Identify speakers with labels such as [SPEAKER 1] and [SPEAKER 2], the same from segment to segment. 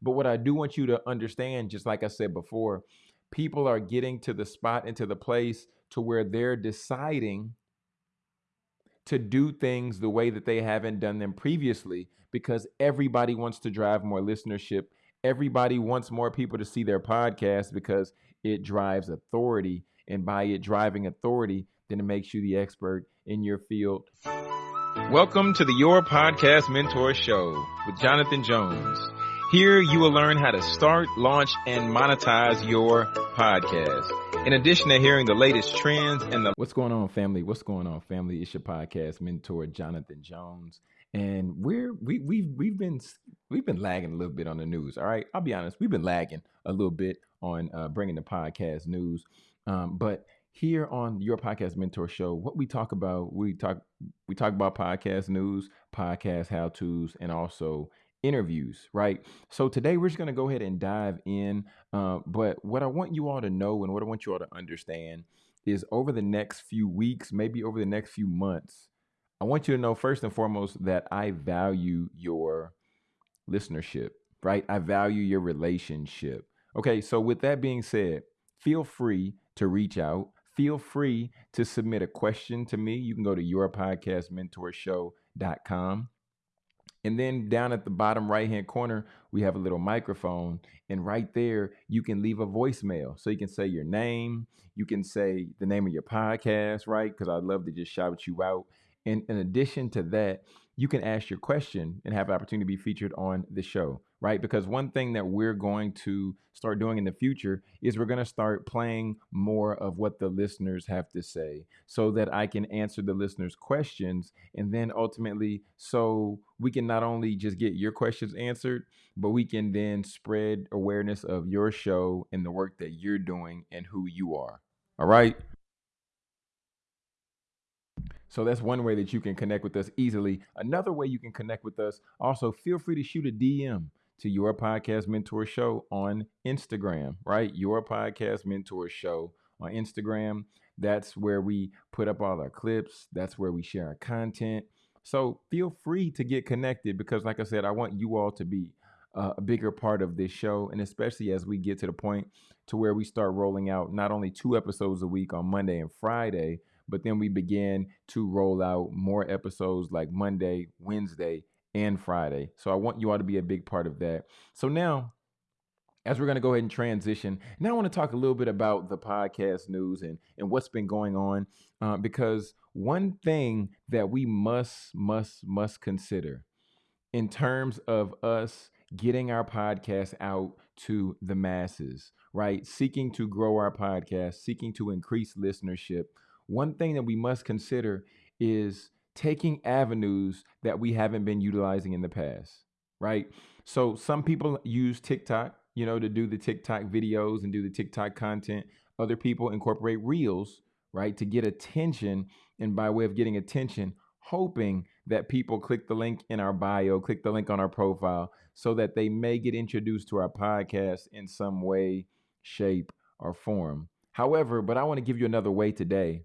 [SPEAKER 1] But what I do want you to understand, just like I said before, people are getting to the spot and to the place to where they're deciding to do things the way that they haven't done them previously because everybody wants to drive more listenership. Everybody wants more people to see their podcast because it drives authority. And by it driving authority, then it makes you the expert in your field. Welcome to the Your Podcast Mentor Show with Jonathan Jones. Here you will learn how to start, launch, and monetize your podcast. In addition to hearing the latest trends and the What's going on, family? What's going on, family? It's your podcast mentor, Jonathan Jones. And we're we we've we've been we've been lagging a little bit on the news. All right, I'll be honest, we've been lagging a little bit on uh, bringing the podcast news. Um, but here on your podcast mentor show, what we talk about, we talk we talk about podcast news, podcast how tos, and also interviews, right? So today we're just going to go ahead and dive in. Uh, but what I want you all to know and what I want you all to understand is over the next few weeks, maybe over the next few months, I want you to know first and foremost that I value your listenership, right? I value your relationship. Okay, so with that being said, feel free to reach out. Feel free to submit a question to me. You can go to yourpodcastmentorshow.com and then down at the bottom right hand corner, we have a little microphone. And right there, you can leave a voicemail. So you can say your name, you can say the name of your podcast, right? Because I'd love to just shout you out. And in addition to that, you can ask your question and have opportunity to be featured on the show, right? Because one thing that we're going to start doing in the future is we're going to start playing more of what the listeners have to say so that I can answer the listeners' questions. And then ultimately, so we can not only just get your questions answered, but we can then spread awareness of your show and the work that you're doing and who you are. All right. So that's one way that you can connect with us easily. Another way you can connect with us, also feel free to shoot a DM to your podcast mentor show on Instagram, right? Your podcast mentor show on Instagram. That's where we put up all our clips, that's where we share our content. So feel free to get connected because, like I said, I want you all to be uh, a bigger part of this show. And especially as we get to the point to where we start rolling out not only two episodes a week on Monday and Friday, but then we begin to roll out more episodes like Monday, Wednesday, and Friday. So I want you all to be a big part of that. So now, as we're going to go ahead and transition, now I want to talk a little bit about the podcast news and, and what's been going on. Uh, because one thing that we must, must, must consider in terms of us getting our podcast out to the masses, right? Seeking to grow our podcast, seeking to increase listenership, one thing that we must consider is taking avenues that we haven't been utilizing in the past, right? So some people use TikTok, you know, to do the TikTok videos and do the TikTok content. Other people incorporate reels, right, to get attention. And by way of getting attention, hoping that people click the link in our bio, click the link on our profile, so that they may get introduced to our podcast in some way, shape, or form. However, but I want to give you another way today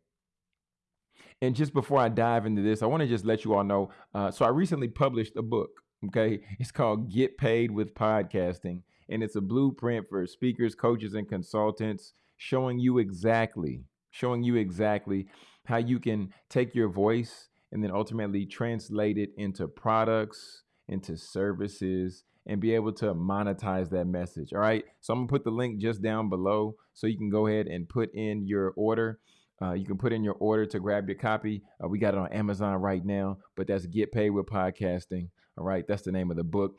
[SPEAKER 1] and just before I dive into this, I want to just let you all know. Uh, so I recently published a book. Okay, it's called Get Paid with Podcasting, and it's a blueprint for speakers, coaches, and consultants, showing you exactly, showing you exactly how you can take your voice and then ultimately translate it into products, into services, and be able to monetize that message. All right. So I'm gonna put the link just down below so you can go ahead and put in your order. Uh, you can put in your order to grab your copy. Uh, we got it on Amazon right now, but that's Get Paid with Podcasting. All right, that's the name of the book.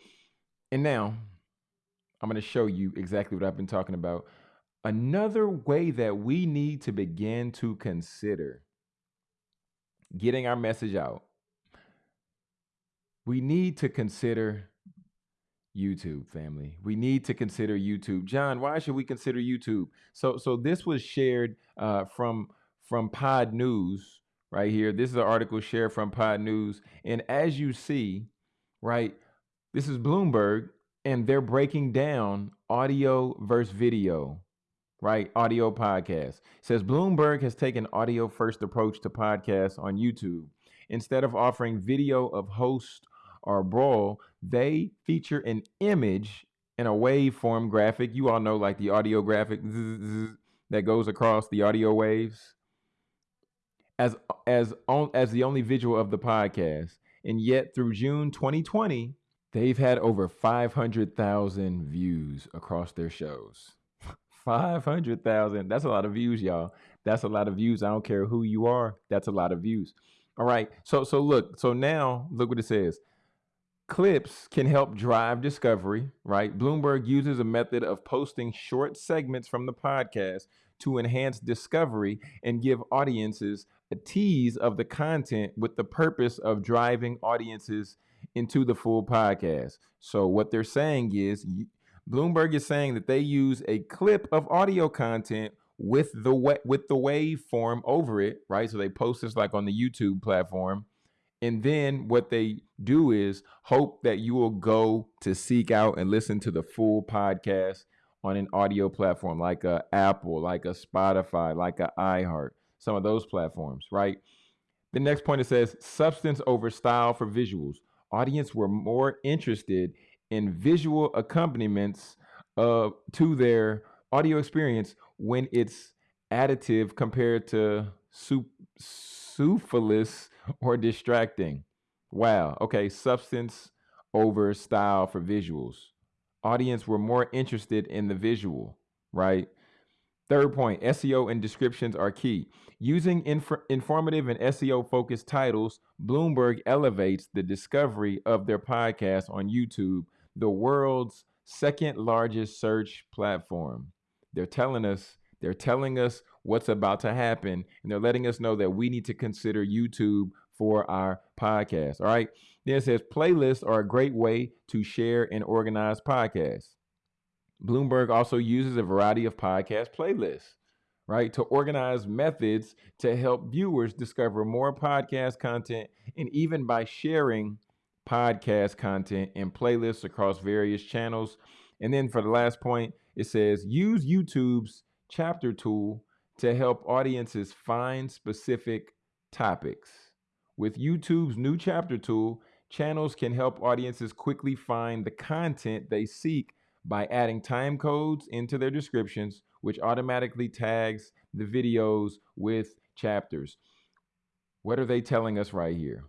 [SPEAKER 1] And now I'm going to show you exactly what I've been talking about. Another way that we need to begin to consider getting our message out, we need to consider YouTube family. We need to consider YouTube. John, why should we consider YouTube? So so this was shared uh, from from Pod News right here. This is an article shared from Pod News. And as you see, right, this is Bloomberg, and they're breaking down audio versus video, right? Audio podcast. It says Bloomberg has taken audio first approach to podcasts on YouTube. Instead of offering video of host or B-roll, they feature an image and a waveform graphic. You all know like the audio graphic that goes across the audio waves as as on, as the only visual of the podcast. And yet through June 2020, they've had over 500,000 views across their shows. 500,000. That's a lot of views, y'all. That's a lot of views. I don't care who you are. That's a lot of views. All right. So so look, so now look what it says. Clips can help drive discovery, right? Bloomberg uses a method of posting short segments from the podcast to enhance discovery and give audiences tease of the content with the purpose of driving audiences into the full podcast. So, what they're saying is Bloomberg is saying that they use a clip of audio content with the with the waveform over it, right? So they post this like on the YouTube platform and then what they do is hope that you will go to seek out and listen to the full podcast on an audio platform like a Apple, like a Spotify, like a iHeart, some of those platforms, right? The next point it says substance over style for visuals. Audience were more interested in visual accompaniments uh, to their audio experience when it's additive compared to su- superfluous or distracting. Wow. Okay. Substance over style for visuals. Audience were more interested in the visual, right? Third point SEO and descriptions are key. Using inf- informative and SEO focused titles, Bloomberg elevates the discovery of their podcast on YouTube, the world's second largest search platform. They're telling us they're telling us what's about to happen, and they're letting us know that we need to consider YouTube for our podcast. All right. Then it says playlists are a great way to share and organize podcasts. Bloomberg also uses a variety of podcast playlists, right, to organize methods to help viewers discover more podcast content and even by sharing podcast content and playlists across various channels. And then for the last point, it says use YouTube's chapter tool to help audiences find specific topics. With YouTube's new chapter tool, channels can help audiences quickly find the content they seek by adding time codes into their descriptions, which automatically tags the videos with chapters. What are they telling us right here?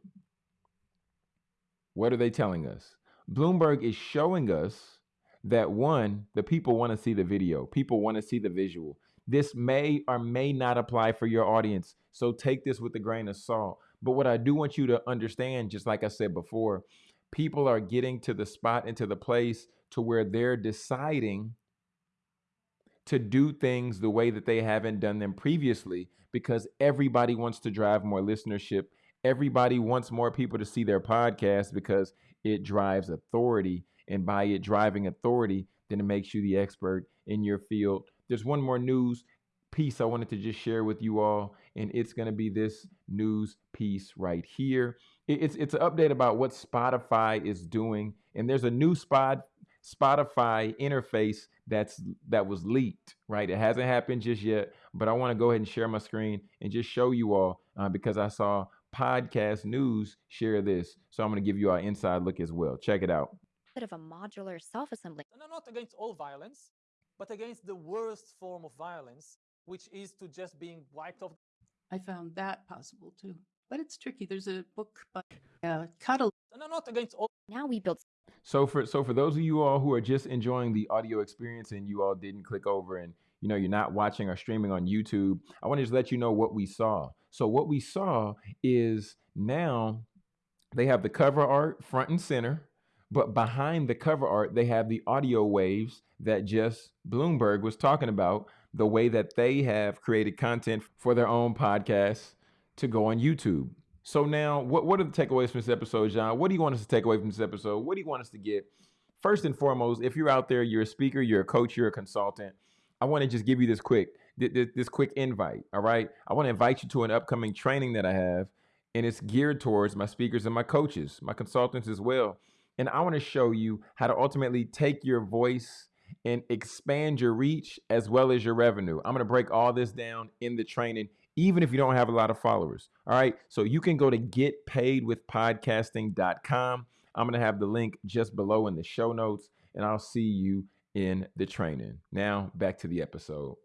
[SPEAKER 1] What are they telling us? Bloomberg is showing us that one, the people want to see the video, people want to see the visual. This may or may not apply for your audience. So take this with a grain of salt. But what I do want you to understand, just like I said before, people are getting to the spot and to the place to where they're deciding to do things the way that they haven't done them previously because everybody wants to drive more listenership. Everybody wants more people to see their podcast because it drives authority and by it driving authority, then it makes you the expert in your field. There's one more news piece I wanted to just share with you all, and it's going to be this news piece right here. It's it's an update about what Spotify is doing, and there's a new spot Spotify interface that's that was leaked. Right, it hasn't happened just yet, but I want to go ahead and share my screen and just show you all uh, because I saw podcast news share this, so I'm going to give you our inside look as well. Check it out
[SPEAKER 2] bit of a modular self-assembly.
[SPEAKER 3] And I'm not against all violence, but against the worst form of violence, which is to just being wiped off.
[SPEAKER 4] I found that possible too. But it's tricky. There's a book by uh, Cuddle.
[SPEAKER 3] And I'm not against all.
[SPEAKER 2] Now we build.
[SPEAKER 1] So for so for those of you all who are just enjoying the audio experience and you all didn't click over and you know you're not watching or streaming on YouTube, I want to just let you know what we saw. So what we saw is now they have the cover art front and center but behind the cover art, they have the audio waves that just Bloomberg was talking about, the way that they have created content for their own podcasts to go on YouTube. So now, what, what are the takeaways from this episode, John? What do you want us to take away from this episode? What do you want us to get? First and foremost, if you're out there, you're a speaker, you're a coach, you're a consultant, I want to just give you this quick this quick invite. All right, I want to invite you to an upcoming training that I have, and it's geared towards my speakers and my coaches, my consultants as well. And I want to show you how to ultimately take your voice and expand your reach as well as your revenue. I'm going to break all this down in the training, even if you don't have a lot of followers. All right. So you can go to getpaidwithpodcasting.com. I'm going to have the link just below in the show notes. and I'll see you in the training. Now, back to the episode.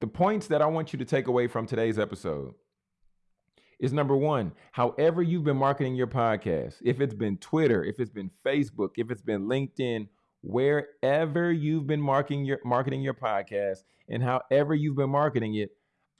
[SPEAKER 1] The points that I want you to take away from today's episode is number one, however you've been marketing your podcast, if it's been Twitter, if it's been Facebook, if it's been LinkedIn, wherever you've been marketing your marketing your podcast and however you've been marketing it,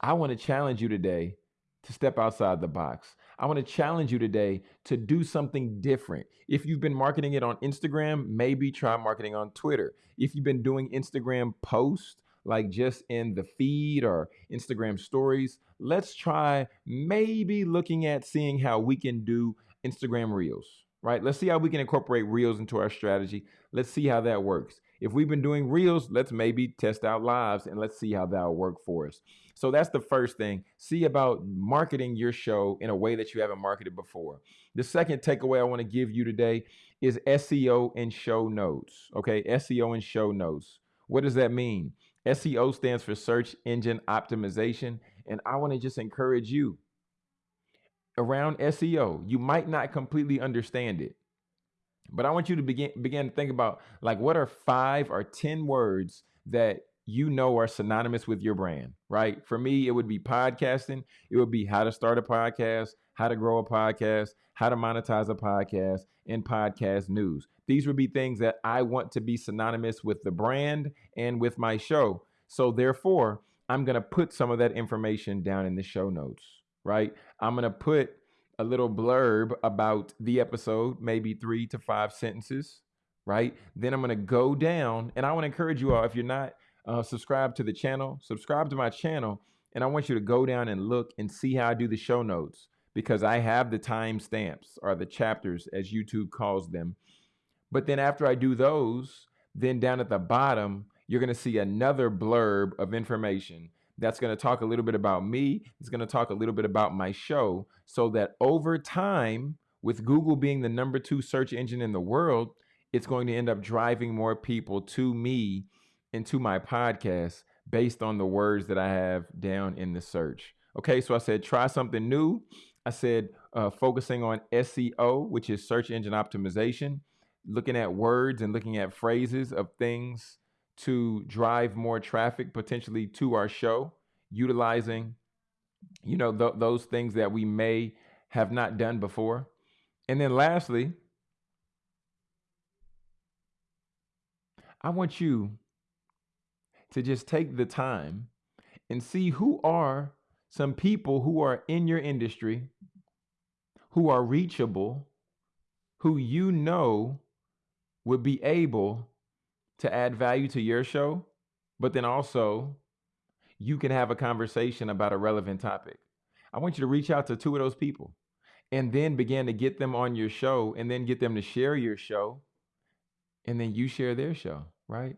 [SPEAKER 1] I want to challenge you today to step outside the box. I want to challenge you today to do something different. If you've been marketing it on Instagram, maybe try marketing on Twitter. If you've been doing Instagram posts, like just in the feed or Instagram stories, let's try maybe looking at seeing how we can do Instagram Reels, right? Let's see how we can incorporate Reels into our strategy. Let's see how that works. If we've been doing Reels, let's maybe test out lives and let's see how that'll work for us. So that's the first thing. See about marketing your show in a way that you haven't marketed before. The second takeaway I want to give you today is SEO and show notes. Okay, SEO and show notes. What does that mean? SEO stands for search engine optimization. And I want to just encourage you around SEO. You might not completely understand it, but I want you to begin begin to think about like what are five or 10 words that you know are synonymous with your brand, right? For me, it would be podcasting. It would be how to start a podcast, how to grow a podcast, how to monetize a podcast, and podcast news. These would be things that I want to be synonymous with the brand and with my show. So therefore, I'm going to put some of that information down in the show notes, right? I'm going to put a little blurb about the episode, maybe three to five sentences, right? Then I'm going to go down and I want to encourage you all, if you're not uh, subscribed to the channel, subscribe to my channel. And I want you to go down and look and see how I do the show notes because I have the timestamps or the chapters as YouTube calls them. But then after I do those, then down at the bottom, you're going to see another blurb of information that's going to talk a little bit about me. It's going to talk a little bit about my show so that over time, with Google being the number two search engine in the world, it's going to end up driving more people to me and to my podcast based on the words that I have down in the search. Okay, so I said try something new. I said uh, focusing on SEO, which is search engine optimization, looking at words and looking at phrases of things to drive more traffic potentially to our show, utilizing, you know, th- those things that we may have not done before. And then lastly, I want you to just take the time and see who are some people who are in your industry, who are reachable, who you know would be able to add value to your show, but then also you can have a conversation about a relevant topic. I want you to reach out to two of those people and then begin to get them on your show and then get them to share your show and then you share their show, right?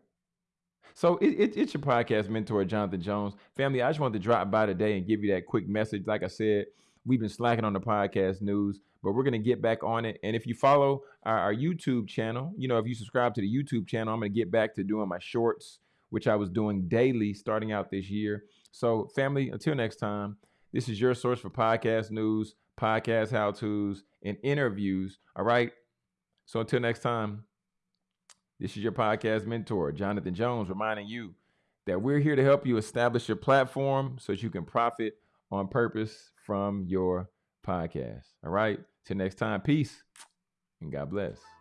[SPEAKER 1] So it, it, it's your podcast mentor, Jonathan Jones. Family, I just wanted to drop by today and give you that quick message. Like I said, we've been slacking on the podcast news, but we're going to get back on it. And if you follow our, our YouTube channel, you know, if you subscribe to the YouTube channel, I'm going to get back to doing my shorts, which I was doing daily starting out this year. So, family, until next time, this is your source for podcast news, podcast how to's, and interviews. All right. So, until next time, this is your podcast mentor, Jonathan Jones, reminding you that we're here to help you establish your platform so that you can profit on purpose from your podcast. All right. Till next time, peace and God bless.